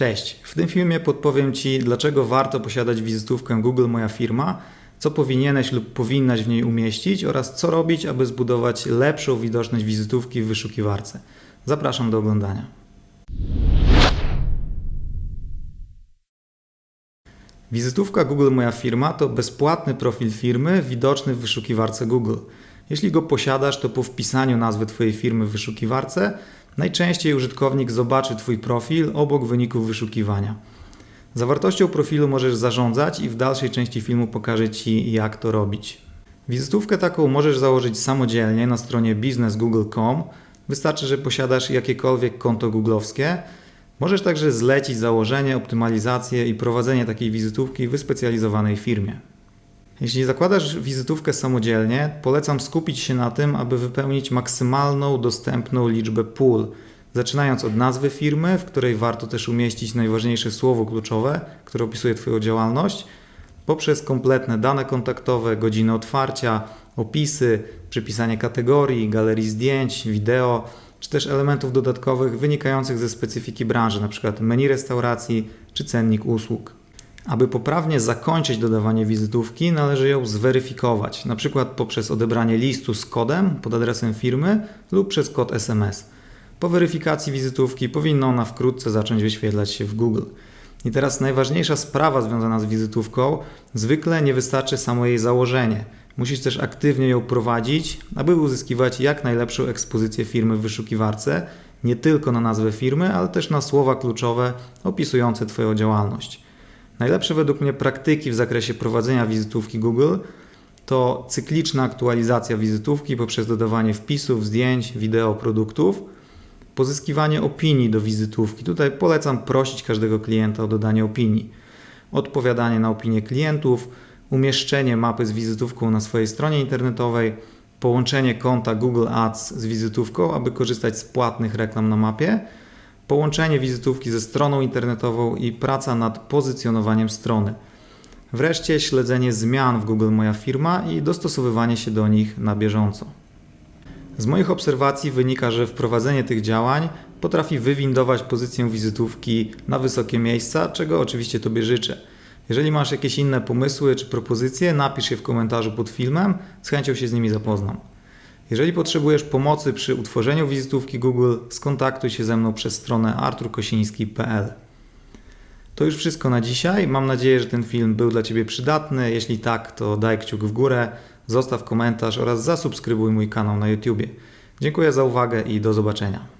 Cześć, w tym filmie podpowiem Ci, dlaczego warto posiadać wizytówkę Google Moja Firma, co powinieneś lub powinnaś w niej umieścić oraz co robić, aby zbudować lepszą widoczność wizytówki w wyszukiwarce. Zapraszam do oglądania. Wizytówka Google Moja Firma to bezpłatny profil firmy widoczny w wyszukiwarce Google. Jeśli go posiadasz, to po wpisaniu nazwy Twojej firmy w wyszukiwarce najczęściej użytkownik zobaczy Twój profil obok wyników wyszukiwania. Zawartością profilu możesz zarządzać i w dalszej części filmu pokażę Ci, jak to robić. Wizytówkę taką możesz założyć samodzielnie na stronie businessgoogle.com. Wystarczy, że posiadasz jakiekolwiek konto googlowskie. Możesz także zlecić założenie, optymalizację i prowadzenie takiej wizytówki w wyspecjalizowanej firmie. Jeśli zakładasz wizytówkę samodzielnie, polecam skupić się na tym, aby wypełnić maksymalną dostępną liczbę pól, zaczynając od nazwy firmy, w której warto też umieścić najważniejsze słowo kluczowe, które opisuje Twoją działalność, poprzez kompletne dane kontaktowe, godziny otwarcia, opisy, przypisanie kategorii, galerii zdjęć, wideo, czy też elementów dodatkowych wynikających ze specyfiki branży, np. menu restauracji czy cennik usług. Aby poprawnie zakończyć dodawanie wizytówki, należy ją zweryfikować, np. poprzez odebranie listu z kodem pod adresem firmy lub przez kod SMS. Po weryfikacji wizytówki powinna ona wkrótce zacząć wyświetlać się w Google. I teraz najważniejsza sprawa związana z wizytówką, zwykle nie wystarczy samo jej założenie. Musisz też aktywnie ją prowadzić, aby uzyskiwać jak najlepszą ekspozycję firmy w wyszukiwarce, nie tylko na nazwę firmy, ale też na słowa kluczowe opisujące Twoją działalność. Najlepsze według mnie praktyki w zakresie prowadzenia wizytówki Google to cykliczna aktualizacja wizytówki poprzez dodawanie wpisów, zdjęć, wideo, produktów, pozyskiwanie opinii do wizytówki. Tutaj polecam prosić każdego klienta o dodanie opinii, odpowiadanie na opinie klientów, umieszczenie mapy z wizytówką na swojej stronie internetowej, połączenie konta Google Ads z wizytówką, aby korzystać z płatnych reklam na mapie połączenie wizytówki ze stroną internetową i praca nad pozycjonowaniem strony. Wreszcie śledzenie zmian w Google Moja Firma i dostosowywanie się do nich na bieżąco. Z moich obserwacji wynika, że wprowadzenie tych działań potrafi wywindować pozycję wizytówki na wysokie miejsca, czego oczywiście Tobie życzę. Jeżeli masz jakieś inne pomysły czy propozycje, napisz je w komentarzu pod filmem, z chęcią się z nimi zapoznam. Jeżeli potrzebujesz pomocy przy utworzeniu wizytówki Google, skontaktuj się ze mną przez stronę arturkosiński.pl. To już wszystko na dzisiaj. Mam nadzieję, że ten film był dla Ciebie przydatny. Jeśli tak, to daj kciuk w górę, zostaw komentarz oraz zasubskrybuj mój kanał na YouTube. Dziękuję za uwagę i do zobaczenia.